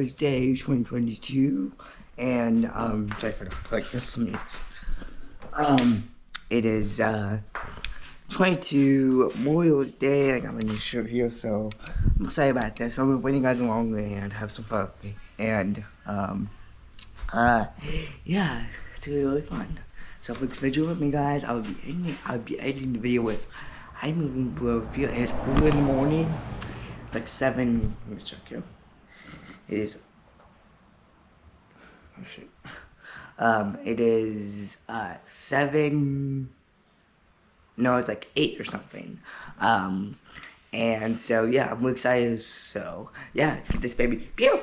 Mother's Day 2022, and um, sorry for the like this means. Um, it is uh 22 Memorial Day. I got my new shirt here, so I'm excited about this. I'm gonna you guys along and have some fun. And um, uh, yeah, it's gonna be really fun. So for this video with me, guys, I'll be editing. I'll be editing the video with I'm moving Pro. It's blue in the morning. It's like seven. Let me check here. It is. Oh shit. Um, it is uh seven. No, it's like eight or something. Um, and so yeah, I'm excited. So yeah, let's get this baby. Pew!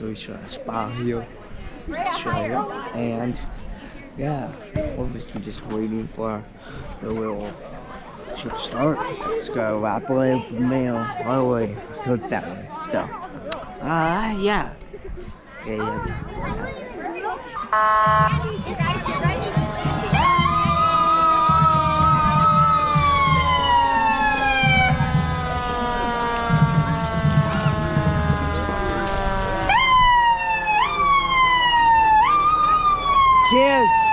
So we should a spa here Australia, and yeah, obviously just waiting for the little should start. Let's go rapidly mail all the way towards that way. So, uh, yeah. Yeah, yeah. Cheers.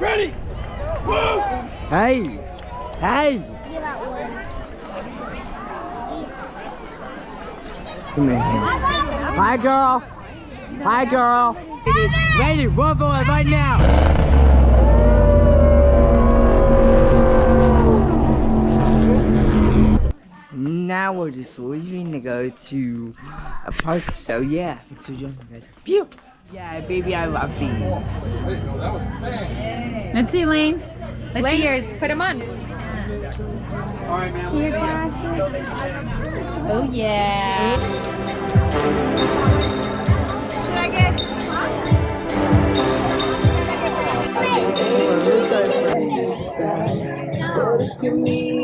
Ready, woo! Hey, hey. Come here. Hi, girl. Hi, girl. Ready, one boy right now. now we're just leaving to go to a park. So yeah, thanks for joining guys. Phew! Yeah, baby, I love these. Let's see, Lane. Let's Lane. see yours. Put them on. All right, man. See your glasses. Oh yeah.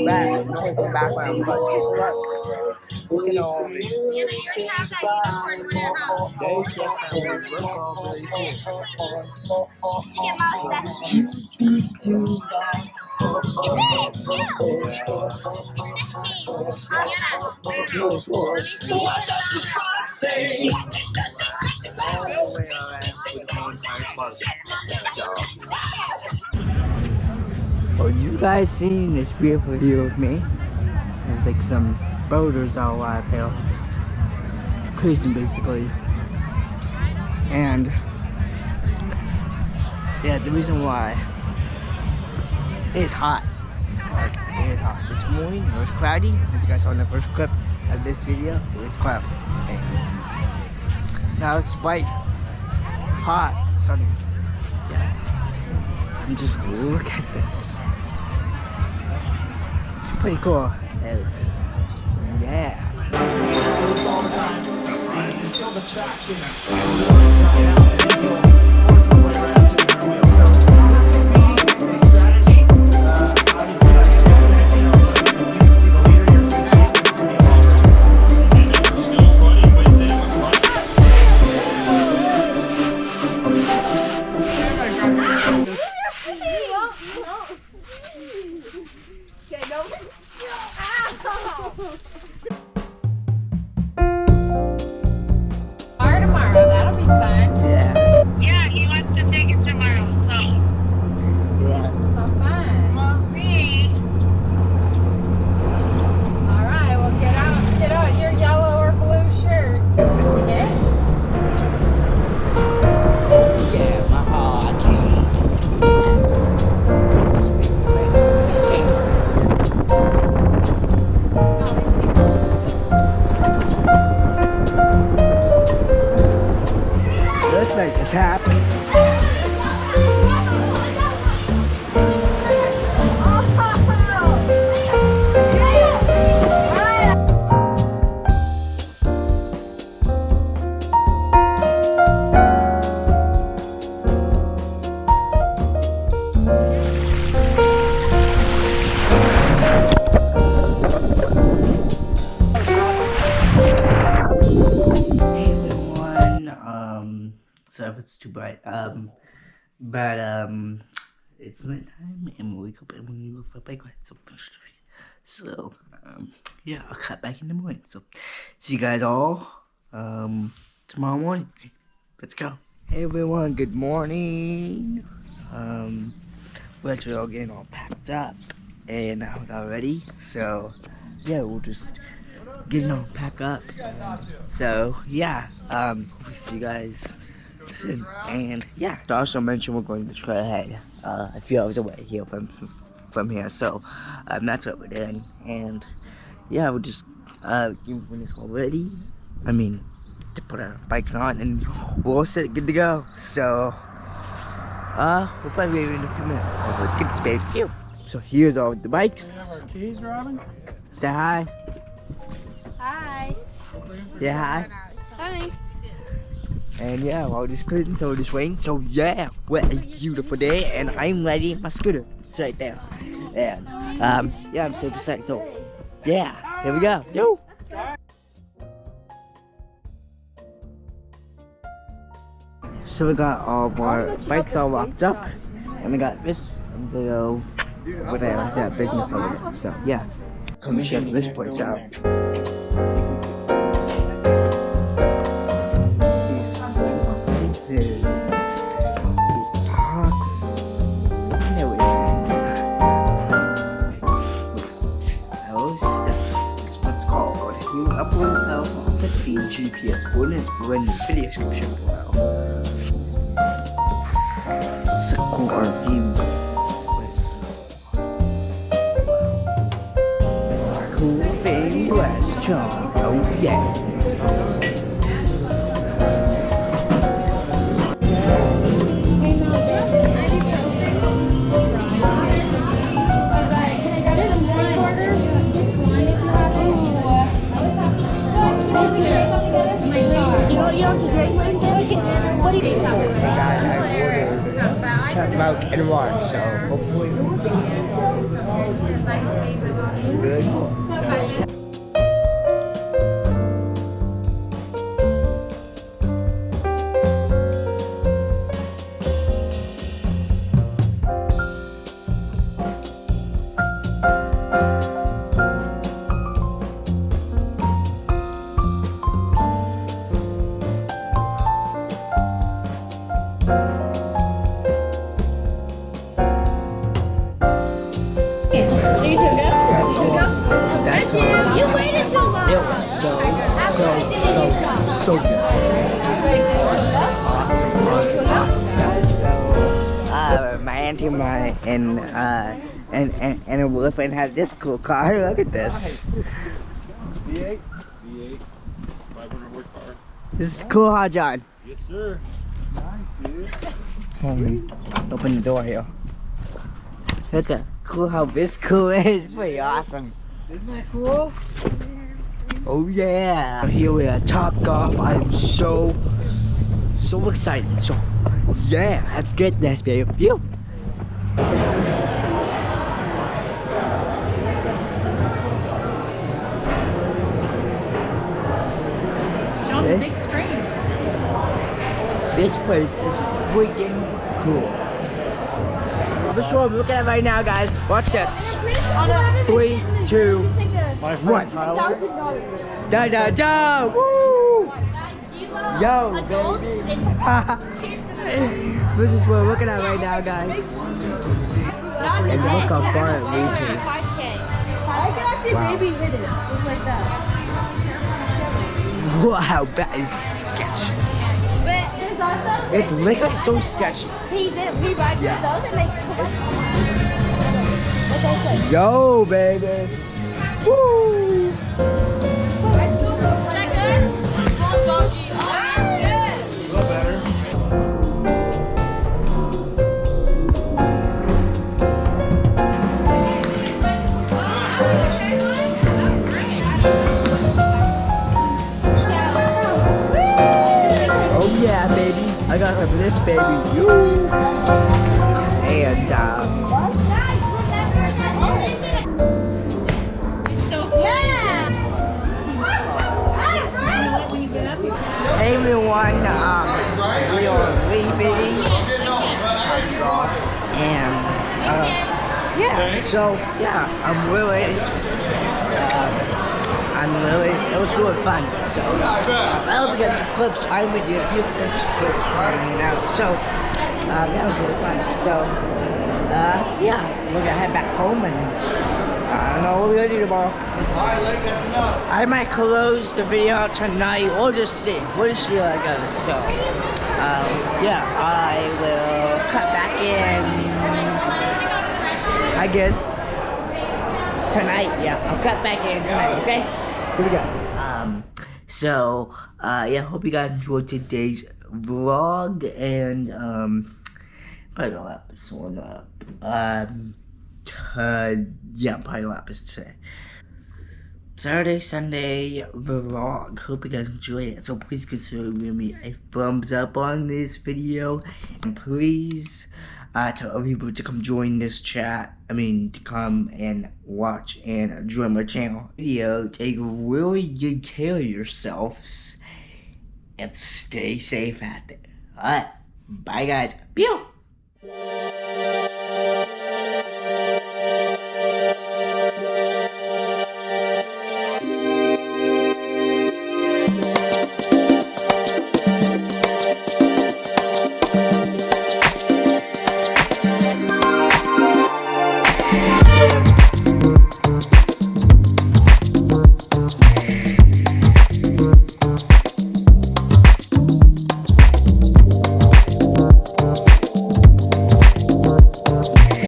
Back, background, but just look. Look at all this. Say. Are you guys seen this beautiful view of me? There's like some boulders all out there. Just cruising basically. And yeah, the reason why it's hot. Like it is hot. This morning it was cloudy. As you guys saw in the first clip of this video, it was cloudy. Now it's white, hot, sunny. Yeah. And just look at this pretty cool. Yeah. Tap. It's too bright, um, but, um, it's night time and we wake up and we look for a bike ride, so, so, um, yeah, I'll cut back in the morning, so, see you guys all, um, tomorrow morning, okay, let's go. Hey everyone, good morning, um, we're actually all getting all packed up and I got ready, so, yeah, we'll just, getting all packed up. So yeah, um, we see you guys soon. And yeah, to also mention we're going to Trailhead, uh, a few hours away here from from here. So um, that's what we're doing. And yeah, we'll just uh, you when it's all ready. I mean, to put our bikes on and we're all set, good to go. So uh, we'll probably leave in a few minutes. So let's get this baby. Ew. So here's all the bikes. Have our keys, Robin? Say hi. Hi. Say hi. Honey. And yeah, while just cruising, so we're just. So yeah, what a beautiful day, and I'm ready. My scooter, it's right there. And um, yeah, I'm super psyched. So yeah, here we go. Yo. So we got all of our bikes all locked up, and we got this little whatever, yeah, business over there. So yeah, come check this place out. Below. It's a cool review. Cool thing, West John. Oh yeah. What do you think? Chocolate milk and water, so hopefully good. And and uh and and and a boyfriend had this cool car. Look at this. V8? V8. 500 horsepower. This is cool, huh, John? Yes, sir. Nice, dude. Um, open the door here. Look at cool how this cool is. Pretty awesome. Isn't that cool? Oh yeah! Here we are, Top Golf. I'm so, so excited. So, yeah, let's get this, baby. Phew. Show them the This- big screen. This place is freaking cool. This is what I'm looking at right now, guys. Watch this. Three, two, one. Da da da! Woo! Yo, baby. this is what we're looking at right now, guys. And look how far it reaches. I can actually Wow. Wow, that is sketchy. But there's also It's literally so sketchy. he did we ride Yeah. those and they What's that say? Yo, baby. Woo! This baby. you. And uh, hey everyone, um, we are leaving. And uh, yeah, so yeah, I'm really, Really, it was really fun. So I hope you got your clips. I would do a few clips, clips hanging out. So uh, that was really fun. So uh, yeah, we're gonna head back home and I don't know what we're gonna do tomorrow. I might close the video tonight. We'll just see. We'll just see how it goes. So, um, yeah, I will cut back in. I guess tonight. Yeah, I'll cut back in tonight. Okay. Here we go. Um. So, uh, yeah. Hope you guys enjoyed today's vlog and um. Probably gonna wrap this one up. Um. Uh, yeah, probably wrap this today. Saturday, Sunday vlog. Hope you guys enjoyed it. So please consider giving me a thumbs up on this video. And please uh, tell other people to come join this chat. I mean, to come and watch and join my channel. Video, take really good care of yourselves. And stay safe out there. Alright, bye guys. Pew!